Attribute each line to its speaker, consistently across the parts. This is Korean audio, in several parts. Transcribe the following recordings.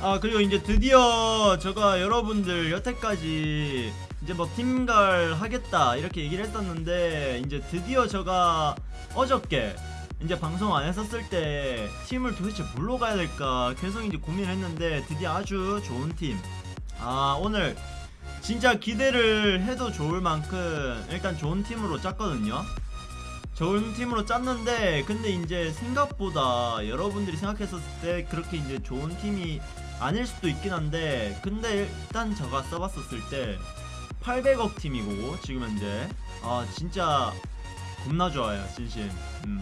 Speaker 1: 아 그리고 이제 드디어 제가 여러분들 여태까지 이제 뭐 팀갈 하겠다 이렇게 얘기를 했었는데 이제 드디어 제가 어저께 이제 방송 안 했었을 때 팀을 도대체 뭘로 가야 될까 계속 이제 고민을 했는데 드디어 아주 좋은 팀아 오늘 진짜 기대를 해도 좋을 만큼 일단 좋은 팀으로 짰거든요. 좋은 팀으로 짰는데 근데 이제 생각보다 여러분들이 생각했었을 때 그렇게 이제 좋은 팀이 아닐 수도 있긴 한데 근데 일단 제가 써봤었을 때 800억 팀이고 지금 현재. 아 진짜 겁나 좋아요 진심. 음.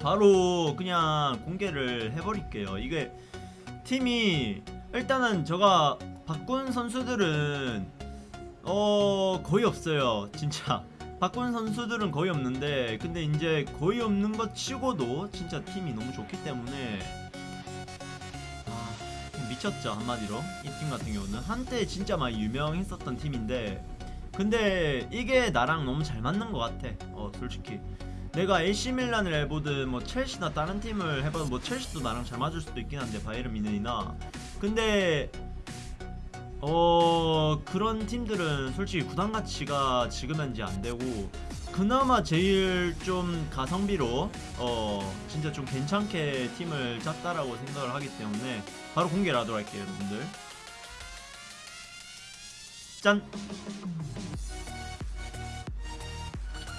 Speaker 1: 바로 그냥 공개를 해버릴게요. 이게 팀이 일단은 제가 바꾼 선수들은 어 거의 없어요 진짜. 바꾼 선수들은 거의 없는데 근데 이제 거의 없는 것 치고도 진짜 팀이 너무 좋기 때문에 아 미쳤죠 한마디로. 이 팀 같은 경우는. 한때 진짜 많이 유명했었던 팀인데 근데 이게 나랑 너무 잘 맞는 것 같아. 어 솔직히. 내가 AC 밀란을 해보든 뭐 첼시나 다른 팀을 해봐도 뭐 첼시도 나랑 잘 맞을 수도 있긴 한데 바이에른 미넨이나. 근데 어 그런 팀들은 솔직히 구단 가치가 지금 현재 안 되고 그나마 제일 좀 가성비로 어 진짜 좀 괜찮게 팀을 짰다라고 생각을 하기 때문에 바로 공개를 하도록 할게요 여러분들. 짠!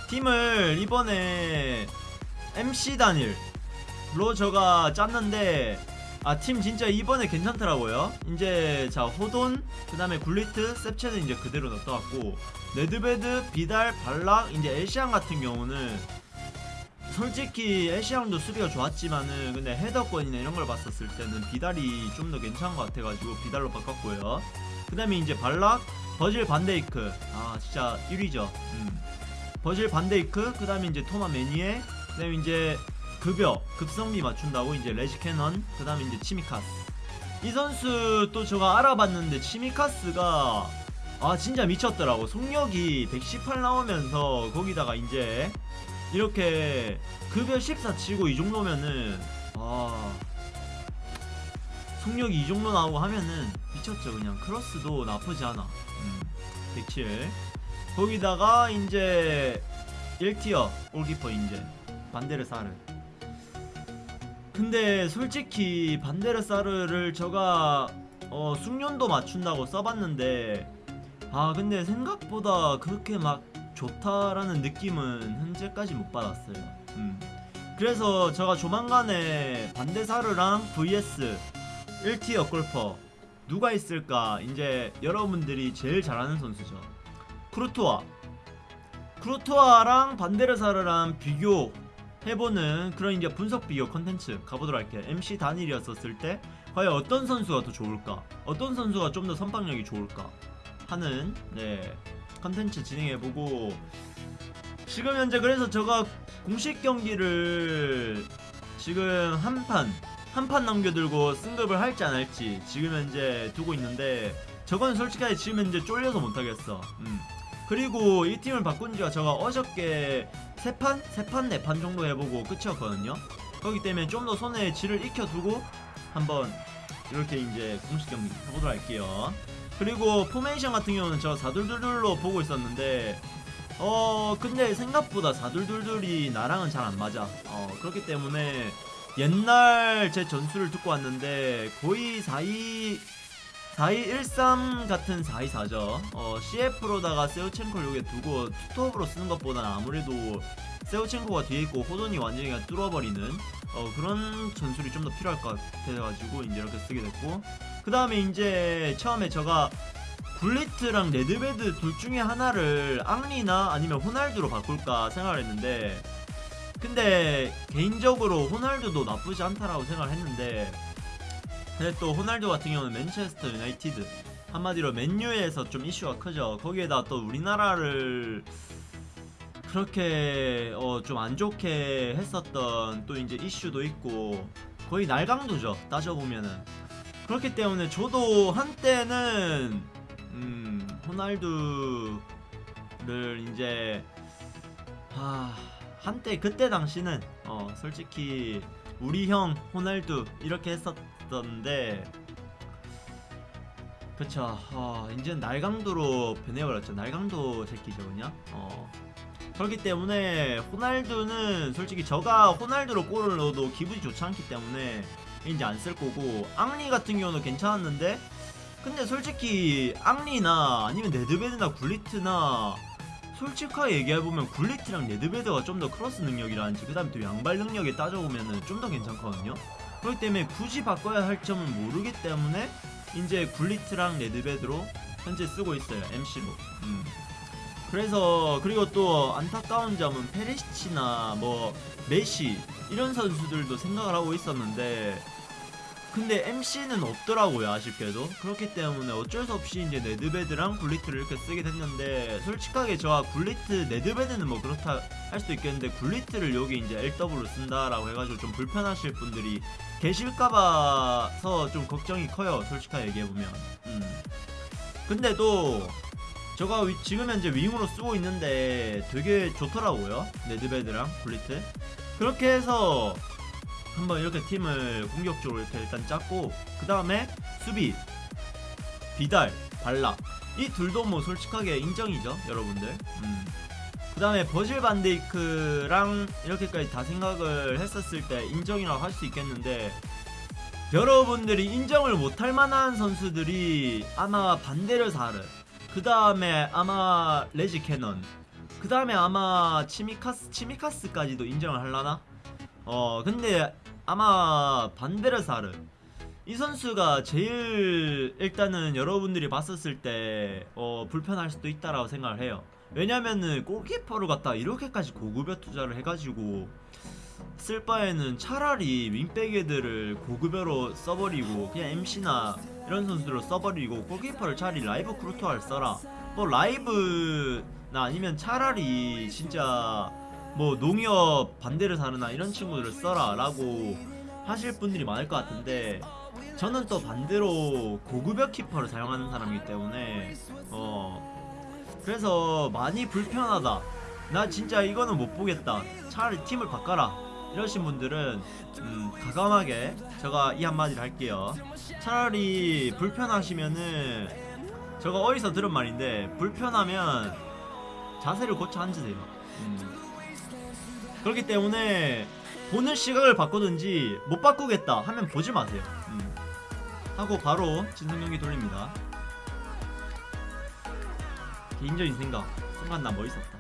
Speaker 1: 팀을 이번에 MC 단일로 제가 짰는데 아 팀 진짜 이번에 괜찮더라고요. 이제 자 호돈 그 다음에 굴리트 셉첸코는 이제 그대로 넣어갖고 네드베드 비달 발락 이제 에시앙 같은 경우는 솔직히 에시안도 수비가 좋았지만은 근데 헤더권이나 이런 걸 봤었을 때는 비달이 좀 더 괜찮은 것 같아가지고 비달로 바꿨고요. 그 다음에 이제 발락 버질 반데이크. 아 진짜 1위죠. 음. 버질 반데이크 그 다음에 이제 토마 매니에 그 다음에 이제 급여 급성비 맞춘다고 이제 레지 캐넌 그 다음에 이제 치미카스. 이 선수 또 제가 알아봤는데 치미카스가 아 진짜 미쳤더라고. 속력이 118 나오면서 거기다가 이제 이렇게 급여 14 치고 이 정도면은 아 속력이 이 정도 나오고 하면은 미쳤죠. 그냥 크로스도 나쁘지 않아. 음, 107 거기다가 이제 1티어 골키퍼 이제 반데르사르 근데 솔직히 반데르사르를 제가 어 숙련도 맞춘다고 써봤는데 아 근데 생각보다 그렇게 막 좋다라는 느낌은 현재까지 못 받았어요. 음. 그래서 제가 조만간에 반데사르랑 vs 1tier 골키퍼 누가 있을까 이제 여러분들이 제일 잘하는 선수죠. 쿠르투아. 쿠르투아랑 반데르사르랑 비교 해보는 그런 이제 분석 비교 컨텐츠 가보도록 할게요. MC 단일이었었을 때 과연 어떤 선수가 더 좋을까? 어떤 선수가 좀 더 선방력이 좋을까? 하는 네 컨텐츠 진행해보고 지금 현재 그래서 제가 공식 경기를 지금 한 판 한 판 남겨들고 승급을 할지 안 할지 지금 현재 두고 있는데 저건 솔직하게 지금 현재 쫄려서 못하겠어. 음. 그리고 이 팀을 바꾼 지가 제가 어저께 세 판? 세 판, 네판 정도 해보고 끝이었거든요. 그렇기 때문에 좀 더 손에 질을 익혀두고 한번 이렇게 이제 공식 경기 해보도록 할게요. 그리고 포메이션 같은 경우는 제가 4둘둘둘로 보고 있었는데 어 근데 생각보다 4둘둘둘이 나랑은 잘 안 맞아. 어 그렇기 때문에 옛날 제 전술을 듣고 왔는데 거의 42 4213 같은 424죠. 어 CF로다가 세우첸코를 여기에 두고 투톱으로 쓰는 것보다는 아무래도 셰우첸코가 뒤에 있고 호돈이 완전히 뚫어버리는 어 그런 전술이 좀 더 필요할 것 같아가지고 이제 이렇게 쓰게 됐고 그 다음에 이제 처음에 제가 굴리트랑 네드베드 둘 중에 하나를 앙리나 아니면 호날두로 바꿀까 생각을 했는데 근데 개인적으로 호날두도 나쁘지 않다라고 생각을 했는데 근데 또 호날두 같은 경우는 맨체스터 유나이티드. 한마디로 맨유에서 좀 이슈가 크죠 거기에다 또 우리나라를 그렇게 어 좀 안 좋게 했었던 또 이제 이슈도 있고 거의 날강도죠 따져보면은. 그렇기 때문에 저도 한때는 음 호날두를 이제 하 한때 그때 당시는 어 솔직히 우리 형 호날두 이렇게 했었 던데 그쵸. 어, 이제는 날강도로 변해버렸죠. 날강도 새끼죠 그냥. 어. 그렇기 때문에 호날두는 솔직히 저가 호날두로 골을 넣어도 기분이 좋지 않기 때문에 이제 안 쓸 거고 앙리 같은 경우는 괜찮았는데 근데 솔직히 앙리나 아니면 네드베드나 굴리트나 솔직하게 얘기해보면 굴리트랑 네드베드가 좀 더 크로스 능력이라든지 그 다음에 또 양발 능력에 따져보면 은 좀 더 괜찮거든요 그렇기 때문에 굳이 바꿔야 할 점은 모르기 때문에 이제 굴리트랑 네드베드로 현재 쓰고 있어요 MC로 음. 그래서 그리고 또 안타까운 점은 페리시치나 뭐 메시 이런 선수들도 생각을 하고 있었는데 근데 MC는 없더라고요 아쉽게도. 그렇기 때문에 어쩔 수 없이 이제 네드베드랑 굴리트를 이렇게 쓰게 됐는데 솔직하게 저와 굴리트 네드베드는 뭐 그렇다 할 수도 있겠는데 굴리트를 여기 이제 LW로 쓴다라고 해가지고 좀 불편하실 분들이 계실까봐서 좀 걱정이 커요 솔직하게 얘기해보면. 음. 근데 또 저가 위- 지금 현재 윙으로 쓰고 있는데 되게 좋더라고요 네드베드랑 굴리트. 그렇게 해서 한번 이렇게 팀을 공격적으로 이렇게 일단 짰고 그 다음에 수비 비달 발락 이 둘도 뭐 솔직하게 인정이죠 여러분들 음. 그 다음에 버질 반데이크랑 이렇게까지 다 생각을 했었을 때 인정이라고 할 수 있겠는데 여러분들이 인정을 못할 만한 선수들이 아마 반데르 사르 그 다음에 아마 레지 캐넌 그 다음에 아마 치미카스 치미카스까지도 인정을 할라나? 어 근데 아마 반데르 사르 이 선수가 제일 일단은 여러분들이 봤었을 때 어, 불편할 수도 있다라고 생각을 해요. 왜냐면은 골키퍼를 갖다 이렇게까지 고급여 투자를 해가지고 쓸 바에는 차라리 윙백 애들을 고급여로 써버리고 그냥 MC나 이런 선수들로 써버리고 골키퍼를 차라리 라이브 쿠르투아를 써라. 뭐 라이브나 아니면 차라리 진짜 뭐 농협 반데르사르나 이런 친구들을 써라 라고 하실 분들이 많을 것 같은데 저는 또 반대로 고급여 키퍼를 사용하는 사람이기 때문에 어 그래서 많이 불편하다. 나 진짜 이거는 못 보겠다. 차라리 팀을 바꿔라. 이러신 분들은 음, 가감하게 제가 이 한마디를 할게요. 차라리 불편하시면은 제가 어디서 들은 말인데 불편하면 자세를 고쳐 앉으세요. 음. 그렇기 때문에 보는 시각을 바꾸든지 못 바꾸겠다 하면 보지 마세요. 음. 하고 바로 진성 경기 돌립니다. 개인적인 생각. 순간 나 멋있었다.